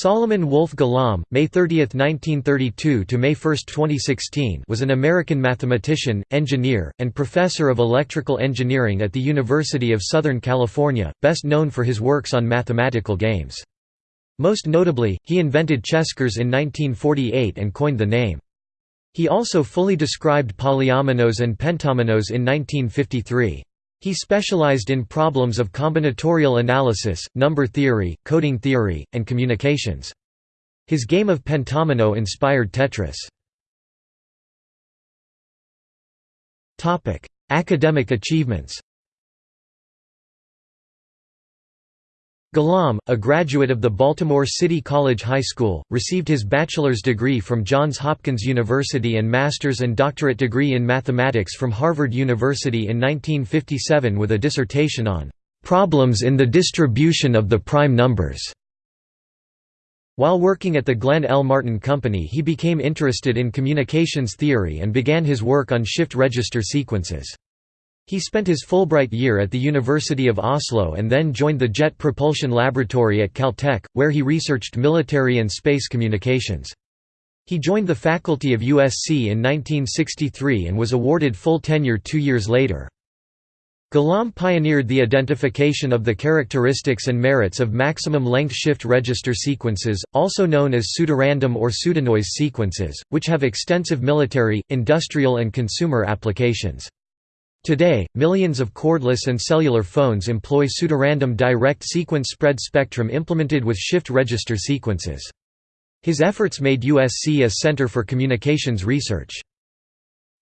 Solomon Wolf Golomb, May 30, 1932 to May 1, 2016, was an American mathematician, engineer, and professor of electrical engineering at the University of Southern California, best known for his works on mathematical games. Most notably, he invented Cheskers in 1948 and coined the name. He also fully described polyominoes and pentominoes in 1953. He specialized in problems of combinatorial analysis, number theory, coding theory, and communications. His game of pentomino inspired Tetris. Academic achievements Golomb, a graduate of the Baltimore City College High School, received his bachelor's degree from Johns Hopkins University and master's and doctorate degree in mathematics from Harvard University in 1957 with a dissertation on "...problems in the distribution of the prime numbers." While working at the Glenn L. Martin Company he became interested in communications theory and began his work on shift register sequences. He spent his Fulbright year at the University of Oslo and then joined the Jet Propulsion Laboratory at Caltech, where he researched military and space communications. He joined the faculty of USC in 1963 and was awarded full tenure two years later. Golomb pioneered the identification of the characteristics and merits of maximum-length shift register sequences, also known as pseudorandom or pseudonoise sequences, which have extensive military, industrial and consumer applications. Today, millions of cordless and cellular phones employ pseudorandom direct sequence spread spectrum implemented with shift register sequences. His efforts made USC a center for communications research.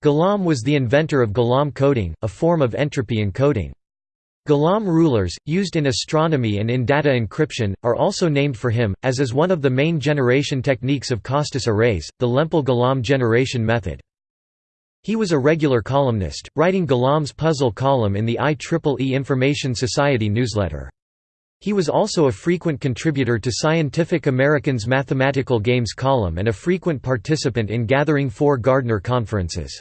Golomb was the inventor of Golomb coding, a form of entropy encoding. Golomb rulers, used in astronomy and in data encryption, are also named for him, as is one of the main generation techniques of Costas arrays, the Lempel-Golomb generation method. He was a regular columnist, writing Golomb's puzzle column in the IEEE Information Society newsletter. He was also a frequent contributor to Scientific American's Mathematical Games column and a frequent participant in Gathering 4 Gardner conferences.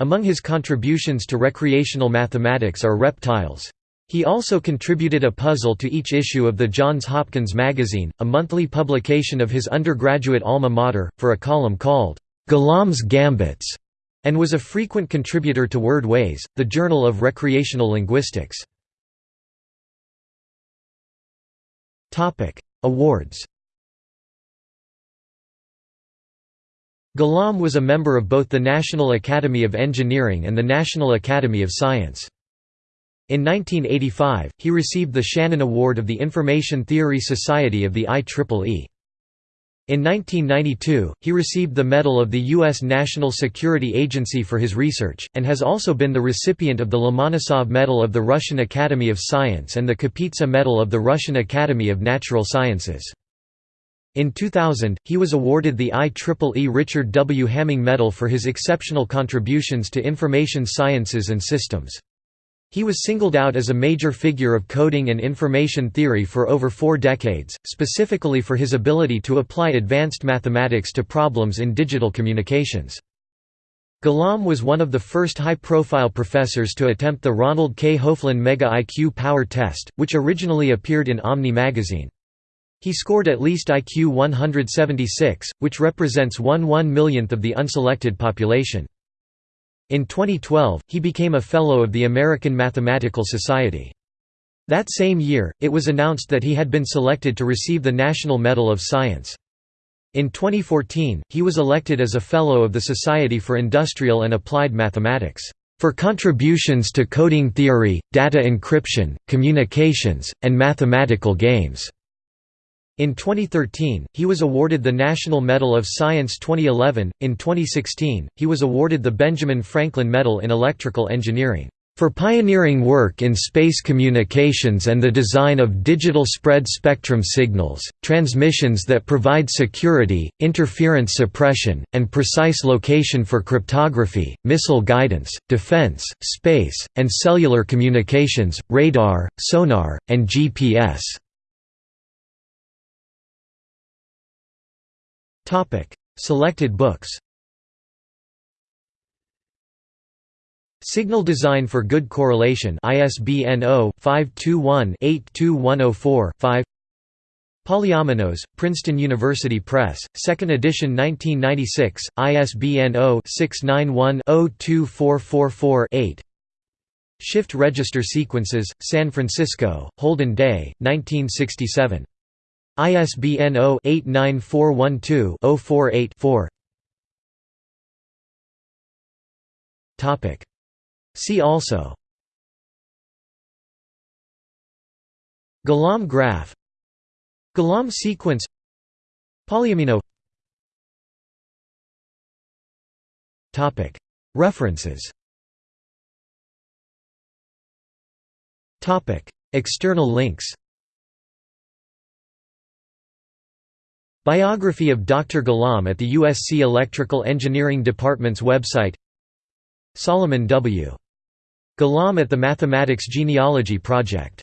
Among his contributions to recreational mathematics are rep-tiles. He also contributed a puzzle to each issue of the Johns Hopkins Magazine, a monthly publication of his undergraduate alma mater, for a column called, "'Golomb's Gambits' and was a frequent contributor to Wordways, the Journal of Recreational Linguistics. Awards Golomb was a member of both the National Academy of Engineering and the National Academy of Science. In 1985, he received the Shannon Award of the Information Theory Society of the IEEE. In 1992, he received the Medal of the U.S. National Security Agency for his research, and has also been the recipient of the Lomonosov Medal of the Russian Academy of Science and the Kapitsa Medal of the Russian Academy of Natural Sciences. In 2000, he was awarded the IEEE Richard W. Hamming Medal for his exceptional contributions to information sciences and systems. He was singled out as a major figure of coding and information theory for over four decades, specifically for his ability to apply advanced mathematics to problems in digital communications. Golomb was one of the first high-profile professors to attempt the Ronald K. Hoeflin Mega IQ Power Test, which originally appeared in Omni magazine. He scored at least IQ 176, which represents one one millionth of the unselected population. In 2012, he became a Fellow of the American Mathematical Society. That same year, it was announced that he had been selected to receive the National Medal of Science. In 2014, he was elected as a Fellow of the Society for Industrial and Applied Mathematics, "...for contributions to coding theory, data encryption, communications, and mathematical games." In 2013, he was awarded the National Medal of Science 2011. In 2016, he was awarded the Benjamin Franklin Medal in Electrical Engineering for pioneering work in space communications and the design of digital spread spectrum signals, transmissions that provide security, interference suppression, and precise location for cryptography, missile guidance, defense, space, and cellular communications, radar, sonar, and GPS. Selected books. Signal Design for Good Correlation ISBN 0-521-82104-5 Polyominoes, Princeton University Press, 2nd edition 1996, ISBN 0-691-02444-8 Shift Register Sequences, San Francisco, Holden Day, 1967. ISBN 0-89412-048-4 See also. Golomb graph Golomb sequence. Polyomino References. Topic. External links Biography of Dr. Golomb at the USC Electrical Engineering Department's website Solomon W. Golomb at the Mathematics Genealogy Project